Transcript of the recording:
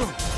Ugh.